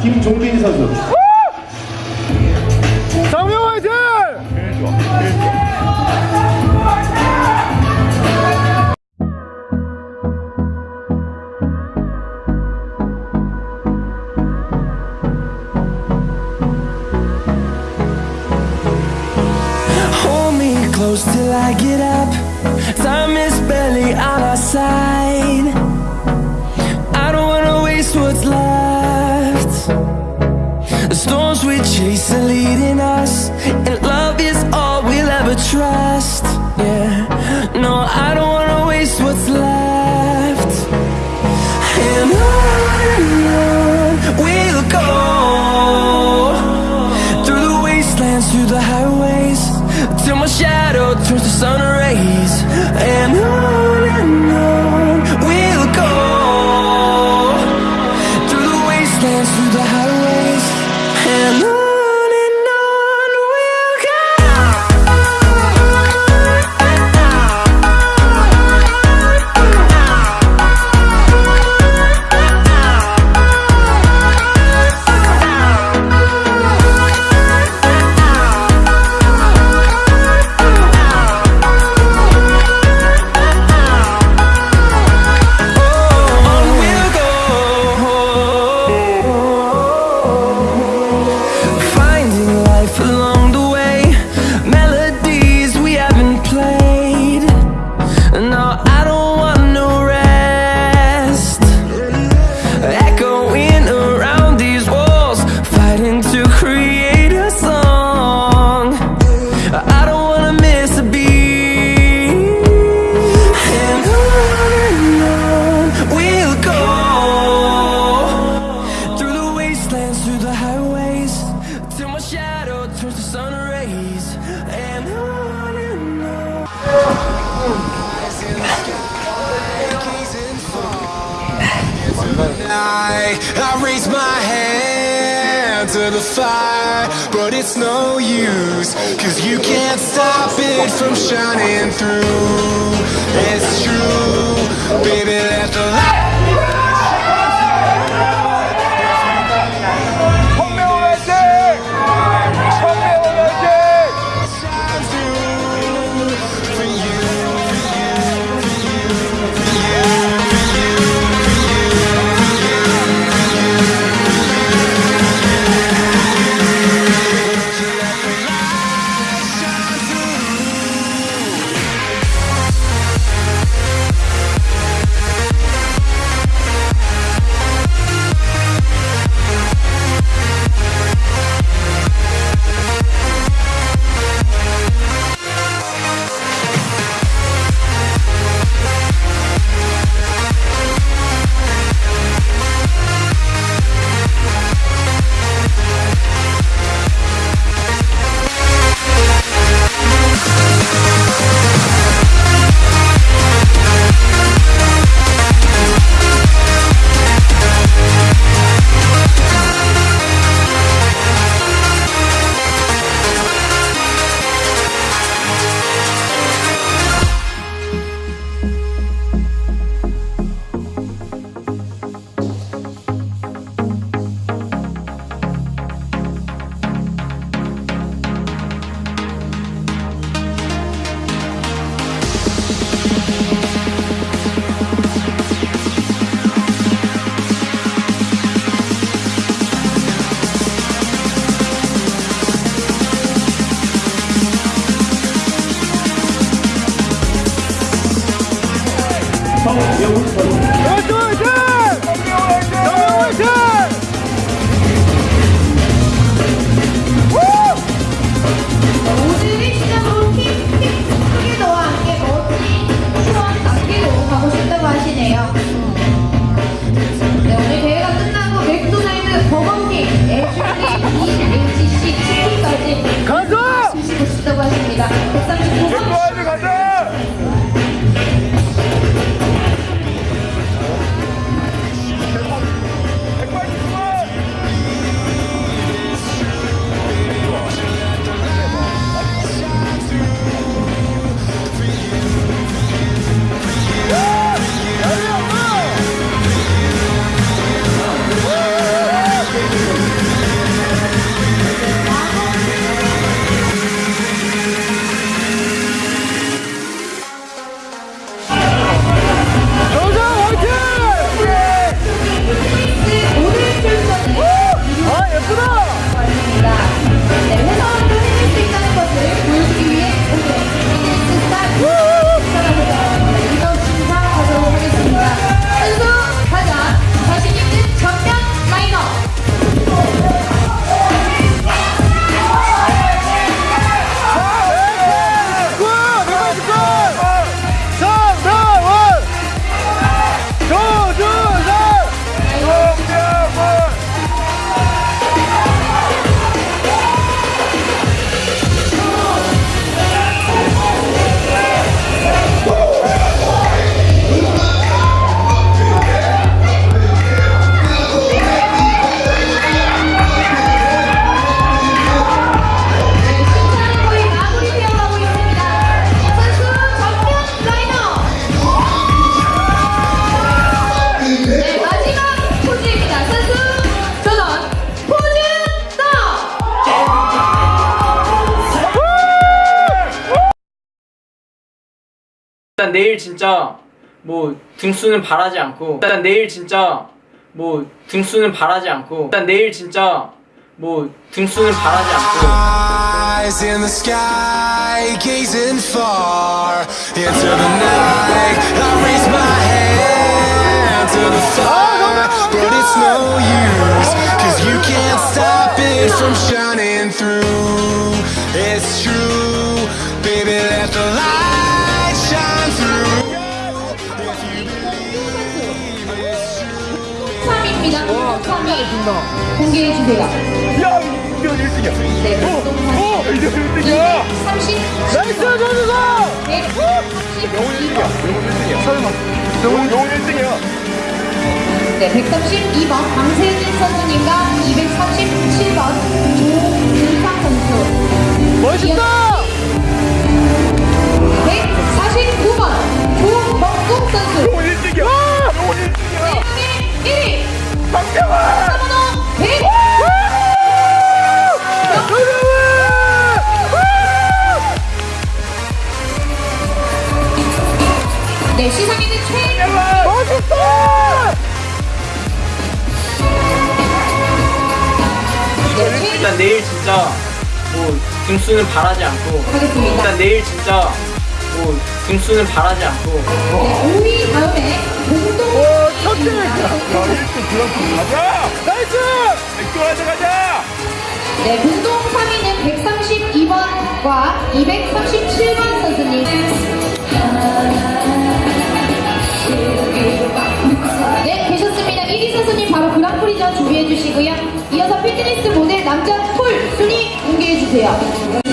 김종빈 선수. 장명 화이팅! Hold me close till I get up. Time is barely on our side. I don't wanna waste what's left. The storms we chase are leading us, and love is all we'll ever trust. Yeah, no, I don't wanna waste what's left. And on we'll go through the wastelands, through the highways, till my shadow turns to sun rays. And on I, I raise my hand to the fire, but it's no use, cause you can't stop it from shining through. It's true, baby, let the light. 성명훈 선수 화이팅 화이팅! 성명훈 오늘을 시작으로 킥, 킥, 크기도와 함께 멋진 시원을 남기고 가고 싶다고 하시네요. 일단 내일 진짜 뭐 등수는 바라지 않고 일단 내일 진짜 뭐 등수는 바라지 않고 일단 내일 진짜 뭐 등수는 바라지 않고 true. 3입니다. 3위 공개해 주세요. 야, 이거 1등이야. 네, 오, 이거 1등이야. 30, 나이스, 전우가! 130, 영훈 1등이야. 영훈 1등이야. 설마. 영훈 1등이야. 네, 132번 강세진 선수님과 237번 조윤상 선수. 멋있다! 149번 조먹국 선수. 영훈 1등이야. 영훈 1등이야. 1위 박병환! 서번호 100. 네, 시상에는 최 멋있다! 네, 최 일단 내일 진짜 뭐 등수는 바라지 않고 하겠습니다. 일단 내일 진짜 뭐 등수는 바라지 않고 네, 5위 다음에 첫째! 야, 1등 그랑프 가자! Nice! 맥도날드 가자! 네, 공동 3위는 132번과 237번 선수님. 네, 되셨습니다. 1위 선수님 바로 그랑프리전 준비해 주시고요. 이어서 피트니스 모델 남자 톨 순위 공개해 주세요.